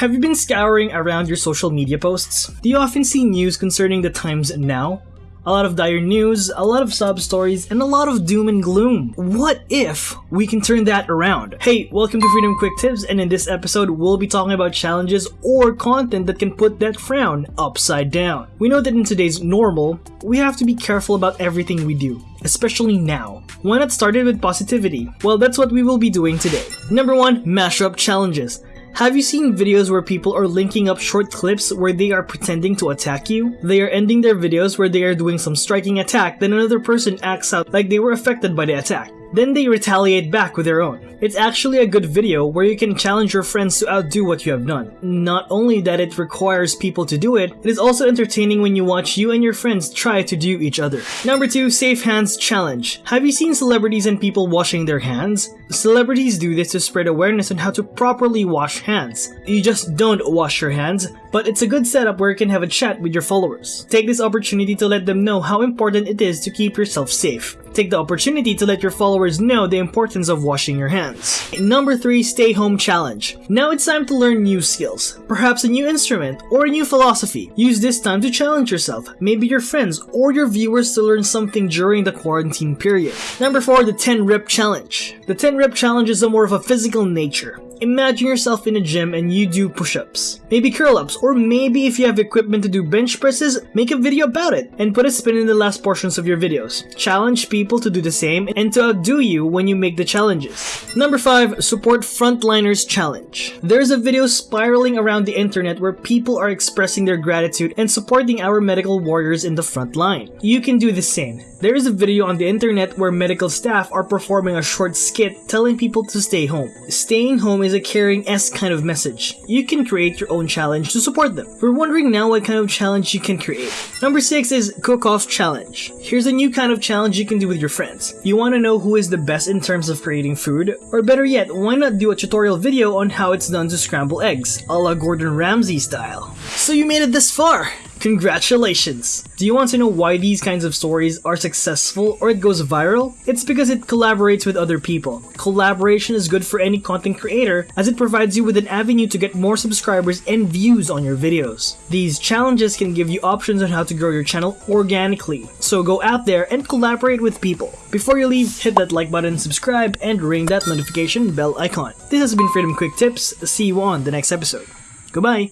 Have you been scouring around your social media posts? Do you often see news concerning the times now? A lot of dire news, a lot of sob stories, and a lot of doom and gloom. What if we can turn that around? Hey, welcome to Freedom Quick Tips, and in this episode, we'll be talking about challenges or content that can put that frown upside down. We know that in today's normal, we have to be careful about everything we do especially now. Why not start it with positivity? Well, that's what we will be doing today. Number 1. Mashup Challenges. Have you seen videos where people are linking up short clips where they are pretending to attack you? They are ending their videos where they are doing some striking attack, then another person acts out like they were affected by the attack. Then they retaliate back with their own. It's actually a good video where you can challenge your friends to outdo what you have done. Not only that it requires people to do it, it is also entertaining when you watch you and your friends try to do each other. Number 2. Safe Hands Challenge. Have you seen celebrities and people washing their hands? Celebrities do this to spread awareness on how to properly wash hands. You just don't wash your hands, but it's a good setup where you can have a chat with your followers. Take this opportunity to let them know how important it is to keep yourself safe. Take the opportunity to let your followers know the importance of washing your hands. Number 3. Stay Home Challenge. Now it's time to learn new skills, perhaps a new instrument or a new philosophy. Use this time to challenge yourself, maybe your friends or your viewers to learn something during the quarantine period. Number 4. The 10 Rep Challenge. The 10 Rep Challenge is a more of a physical nature. Imagine yourself in a gym and you do push-ups, maybe curl-ups, or maybe if you have equipment to do bench presses, make a video about it and put a spin in the last portions of your videos. Challenge people to do the same and to outdo you when you make the challenges. Number 5. Support Frontliners Challenge. There's a video spiraling around the internet where people are expressing their gratitude and supporting our medical warriors in the front line. You can do the same. There is a video on the internet where medical staff are performing a short skit telling people to stay home. Staying home is is a caring S kind of message. You can create your own challenge to support them. We're wondering now what kind of challenge you can create. Number 6 is Cook-Off Challenge. Here's a new kind of challenge you can do with your friends. You want to know who is the best in terms of creating food? Or better yet, why not do a tutorial video on how it's done to scramble eggs, a la Gordon Ramsay style. So you made it this far! Congratulations! Do you want to know why these kinds of stories are successful or it goes viral? It's because it collaborates with other people. Collaboration is good for any content creator as it provides you with an avenue to get more subscribers and views on your videos. These challenges can give you options on how to grow your channel organically, so go out there and collaborate with people. Before you leave, hit that like button, subscribe, and ring that notification bell icon. This has been Freedom Quick Tips, see you on the next episode. Goodbye!